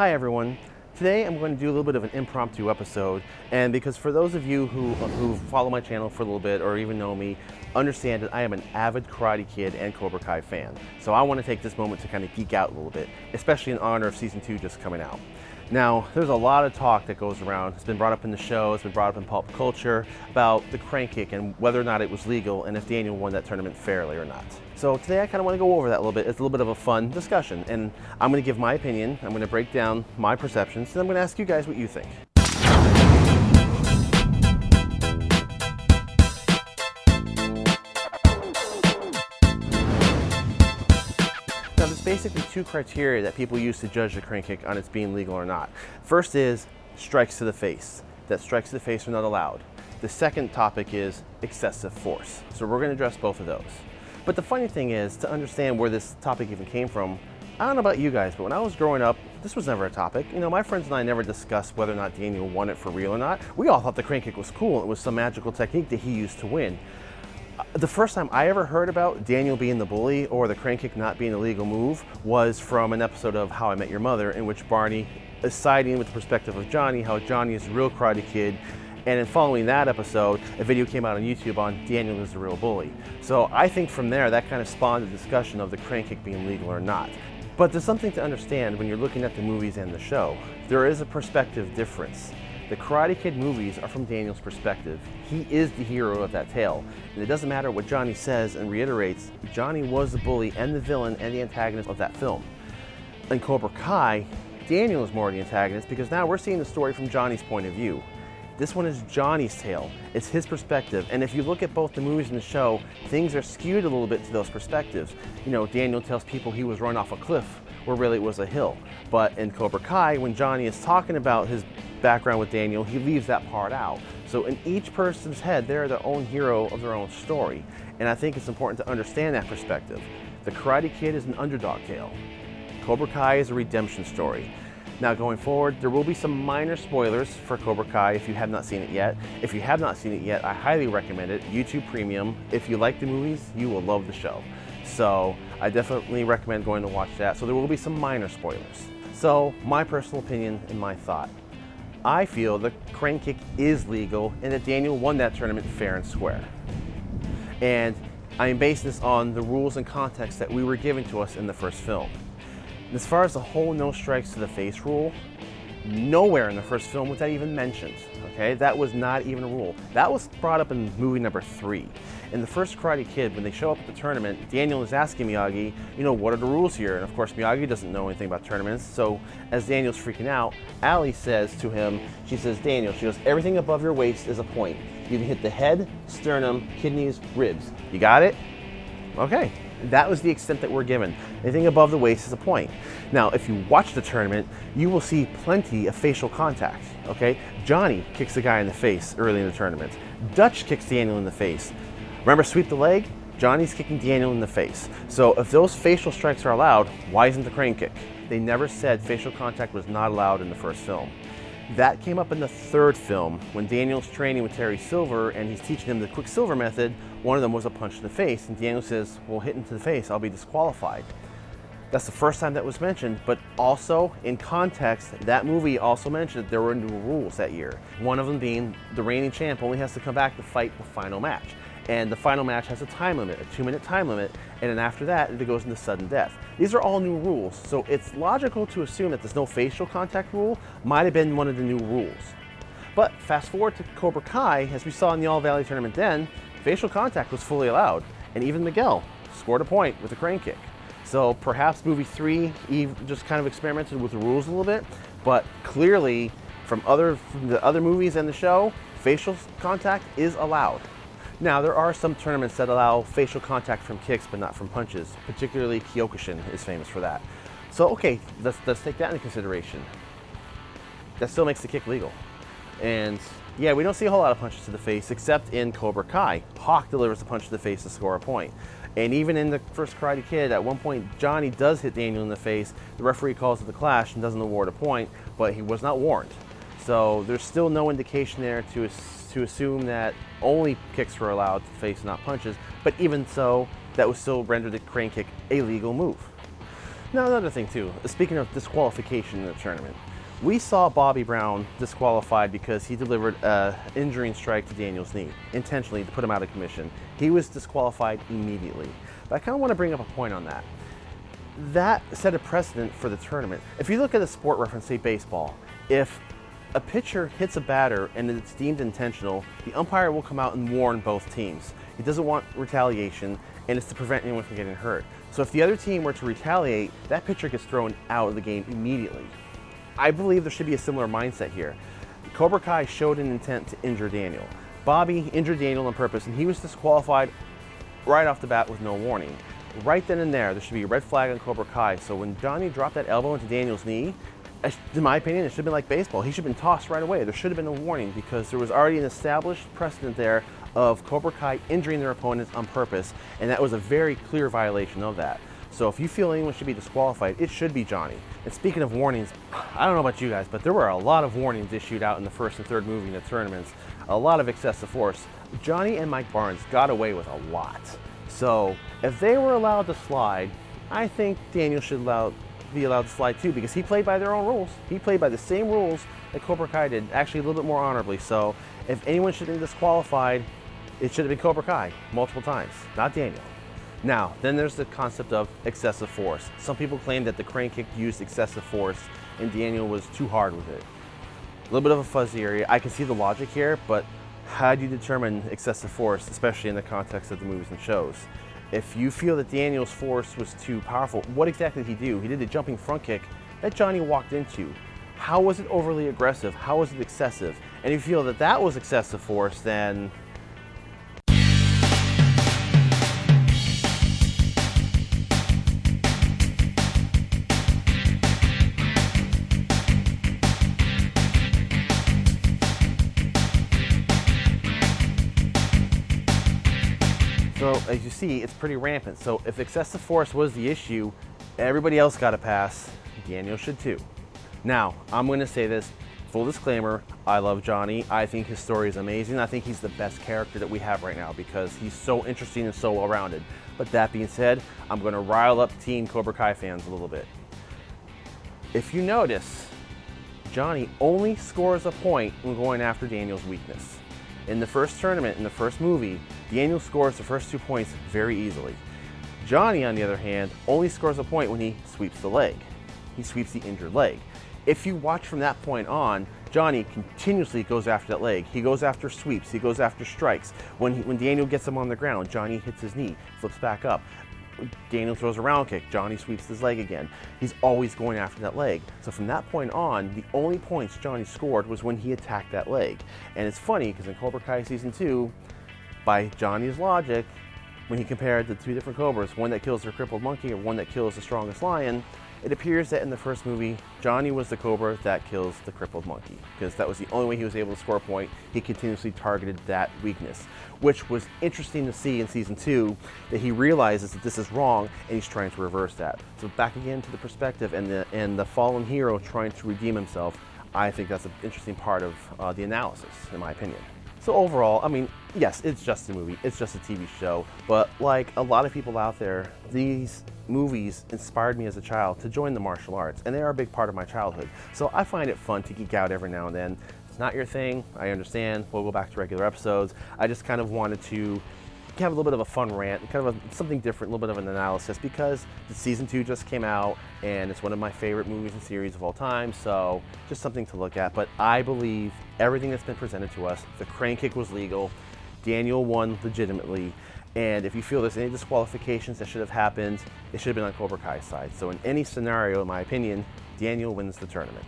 Hi everyone. Today I'm going to do a little bit of an impromptu episode and because for those of you who, who follow my channel for a little bit or even know me, understand that I am an avid Karate Kid and Cobra Kai fan. So I want to take this moment to kind of geek out a little bit, especially in honor of season two just coming out. Now, there's a lot of talk that goes around. It's been brought up in the show, it's been brought up in pop culture about the crane kick and whether or not it was legal and if Daniel won that tournament fairly or not. So today I kind of want to go over that a little bit. It's a little bit of a fun discussion and I'm going to give my opinion, I'm going to break down my perceptions, and I'm going to ask you guys what you think. Basically two criteria that people use to judge the crane kick on its being legal or not. First is strikes to the face. That strikes to the face are not allowed. The second topic is excessive force. So we're going to address both of those. But the funny thing is, to understand where this topic even came from, I don't know about you guys, but when I was growing up, this was never a topic. You know, my friends and I never discussed whether or not Daniel won it for real or not. We all thought the crane kick was cool. It was some magical technique that he used to win the first time I ever heard about Daniel being the bully or the crane kick not being a legal move was from an episode of How I Met Your Mother in which Barney is siding with the perspective of Johnny, how Johnny is a real karate kid. And in following that episode, a video came out on YouTube on Daniel is the real bully. So I think from there, that kind of spawned a discussion of the crane kick being legal or not. But there's something to understand when you're looking at the movies and the show. There is a perspective difference. The Karate Kid movies are from Daniel's perspective. He is the hero of that tale. And it doesn't matter what Johnny says and reiterates, Johnny was the bully and the villain and the antagonist of that film. In Cobra Kai, Daniel is more the antagonist because now we're seeing the story from Johnny's point of view. This one is Johnny's tale. It's his perspective. And if you look at both the movies and the show, things are skewed a little bit to those perspectives. You know, Daniel tells people he was run off a cliff where really it was a hill. But in Cobra Kai, when Johnny is talking about his background with Daniel, he leaves that part out. So in each person's head, they're their own hero of their own story. And I think it's important to understand that perspective. The Karate Kid is an underdog tale. Cobra Kai is a redemption story. Now going forward, there will be some minor spoilers for Cobra Kai if you have not seen it yet. If you have not seen it yet, I highly recommend it, YouTube Premium. If you like the movies, you will love the show. So I definitely recommend going to watch that. So there will be some minor spoilers. So my personal opinion and my thought. I feel the crane kick is legal and that Daniel won that tournament fair and square. And I am basing this on the rules and context that we were given to us in the first film. As far as the whole no strikes to the face rule, nowhere in the first film was that even mentioned, okay? That was not even a rule. That was brought up in movie number three. In the first Karate Kid, when they show up at the tournament, Daniel is asking Miyagi, you know, what are the rules here? And of course, Miyagi doesn't know anything about tournaments. So as Daniel's freaking out, Ali says to him, she says, Daniel, she goes, everything above your waist is a point. You can hit the head, sternum, kidneys, ribs. You got it? Okay. That was the extent that we're given. Anything above the waist is a point. Now, if you watch the tournament, you will see plenty of facial contact, okay? Johnny kicks a guy in the face early in the tournament. Dutch kicks Daniel in the face. Remember sweep the leg? Johnny's kicking Daniel in the face. So if those facial strikes are allowed, why isn't the crane kick? They never said facial contact was not allowed in the first film. That came up in the third film when Daniel's training with Terry Silver and he's teaching him the Quicksilver method. One of them was a punch to the face and Daniel says, well, hit into the face, I'll be disqualified. That's the first time that was mentioned, but also in context, that movie also mentioned that there were new rules that year. One of them being the reigning champ only has to come back to fight the final match and the final match has a time limit, a two minute time limit, and then after that it goes into sudden death. These are all new rules, so it's logical to assume that there's no facial contact rule might have been one of the new rules. But fast forward to Cobra Kai, as we saw in the All Valley tournament then, facial contact was fully allowed, and even Miguel scored a point with a crane kick. So perhaps movie three Eve just kind of experimented with the rules a little bit, but clearly from other from the other movies and the show, facial contact is allowed. Now, there are some tournaments that allow facial contact from kicks, but not from punches. Particularly Kyokushin is famous for that. So, okay, let's, let's take that into consideration. That still makes the kick legal. And yeah, we don't see a whole lot of punches to the face, except in Cobra Kai. Hawk delivers a punch to the face to score a point. And even in the first Karate Kid, at one point, Johnny does hit Daniel in the face. The referee calls it the clash and doesn't award a point, but he was not warned. So there's still no indication there to to assume that only kicks were allowed to face, not punches, but even so, that would still render the crane kick a legal move. Now another thing too, speaking of disqualification in the tournament, we saw Bobby Brown disqualified because he delivered an injuring strike to Daniel's knee, intentionally to put him out of commission. He was disqualified immediately. But I kind of want to bring up a point on that. That set a precedent for the tournament. If you look at a sport reference, say baseball, if a pitcher hits a batter and it's deemed intentional, the umpire will come out and warn both teams. He doesn't want retaliation and it's to prevent anyone from getting hurt. So if the other team were to retaliate, that pitcher gets thrown out of the game immediately. I believe there should be a similar mindset here. Cobra Kai showed an intent to injure Daniel. Bobby injured Daniel on purpose and he was disqualified right off the bat with no warning. Right then and there, there should be a red flag on Cobra Kai. So when Johnny dropped that elbow into Daniel's knee, in my opinion, it should have been like baseball. He should have been tossed right away. There should have been a warning because there was already an established precedent there of Cobra Kai injuring their opponents on purpose, and that was a very clear violation of that. So if you feel anyone should be disqualified, it should be Johnny. And speaking of warnings, I don't know about you guys, but there were a lot of warnings issued out in the first and third movie in the tournaments. A lot of excessive force. Johnny and Mike Barnes got away with a lot. So if they were allowed to slide, I think Daniel should allow, be allowed to slide too because he played by their own rules. He played by the same rules that Cobra Kai did, actually a little bit more honorably. So if anyone should been disqualified, it should have been Cobra Kai multiple times, not Daniel. Now, then there's the concept of excessive force. Some people claim that the crane kick used excessive force and Daniel was too hard with it. A little bit of a fuzzy area. I can see the logic here, but how do you determine excessive force, especially in the context of the movies and shows? If you feel that Daniel's force was too powerful, what exactly did he do? He did a jumping front kick that Johnny walked into. How was it overly aggressive? How was it excessive? And if you feel that that was excessive force, then So as you see, it's pretty rampant. So if excessive force was the issue, everybody else got a pass. Daniel should too. Now, I'm gonna say this, full disclaimer, I love Johnny. I think his story is amazing. I think he's the best character that we have right now because he's so interesting and so well-rounded. But that being said, I'm gonna rile up Team Cobra Kai fans a little bit. If you notice, Johnny only scores a point when going after Daniel's weakness. In the first tournament, in the first movie, Daniel scores the first two points very easily. Johnny, on the other hand, only scores a point when he sweeps the leg. He sweeps the injured leg. If you watch from that point on, Johnny continuously goes after that leg. He goes after sweeps, he goes after strikes. When, he, when Daniel gets him on the ground, Johnny hits his knee, flips back up. Daniel throws a round kick, Johnny sweeps his leg again. He's always going after that leg. So from that point on, the only points Johnny scored was when he attacked that leg. And it's funny because in Cobra Kai Season 2, by Johnny's logic, when he compared the two different Cobras, one that kills the crippled monkey and one that kills the strongest lion, it appears that in the first movie, Johnny was the Cobra that kills the crippled monkey, because that was the only way he was able to score a point. He continuously targeted that weakness, which was interesting to see in season two, that he realizes that this is wrong and he's trying to reverse that. So back again to the perspective and the, and the fallen hero trying to redeem himself, I think that's an interesting part of uh, the analysis, in my opinion. So overall, I mean, yes, it's just a movie, it's just a TV show, but like a lot of people out there, these movies inspired me as a child to join the martial arts, and they are a big part of my childhood. So I find it fun to geek out every now and then. It's not your thing, I understand, we'll go back to regular episodes. I just kind of wanted to have a little bit of a fun rant, kind of a, something different, a little bit of an analysis because season two just came out and it's one of my favorite movies and series of all time. So just something to look at. But I believe everything that's been presented to us, the crane kick was legal. Daniel won legitimately. And if you feel there's any disqualifications that should have happened, it should have been on Cobra Kai's side. So in any scenario, in my opinion, Daniel wins the tournament.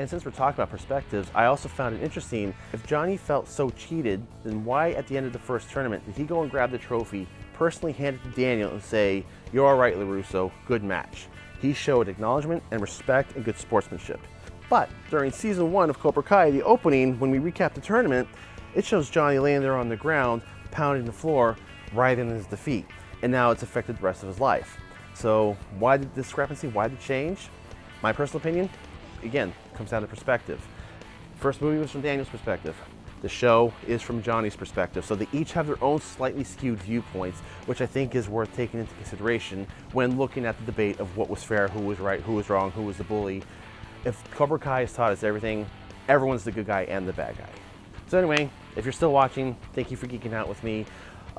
And since we're talking about perspectives, I also found it interesting, if Johnny felt so cheated, then why at the end of the first tournament did he go and grab the trophy, personally hand it to Daniel and say, you're all right, LaRusso, good match. He showed acknowledgement and respect and good sportsmanship. But during season one of Cobra Kai, the opening, when we recap the tournament, it shows Johnny laying there on the ground, pounding the floor, writhing in his defeat. And now it's affected the rest of his life. So why the discrepancy? Why the change? My personal opinion, again, comes down to perspective. First movie was from Daniel's perspective. The show is from Johnny's perspective, so they each have their own slightly skewed viewpoints, which I think is worth taking into consideration when looking at the debate of what was fair, who was right, who was wrong, who was the bully. If Cobra Kai has taught us everything, everyone's the good guy and the bad guy. So anyway, if you're still watching, thank you for geeking out with me.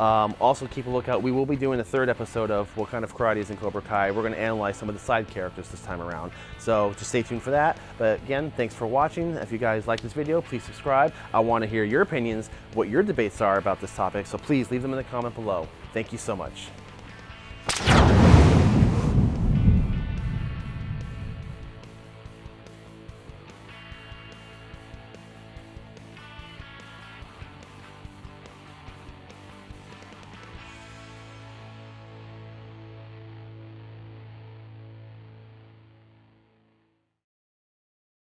Um, also, keep a lookout. We will be doing a third episode of what kind of karate is in Cobra Kai. We're going to analyze some of the side characters this time around. So just stay tuned for that. But again, thanks for watching. If you guys like this video, please subscribe. I want to hear your opinions, what your debates are about this topic. So please leave them in the comment below. Thank you so much.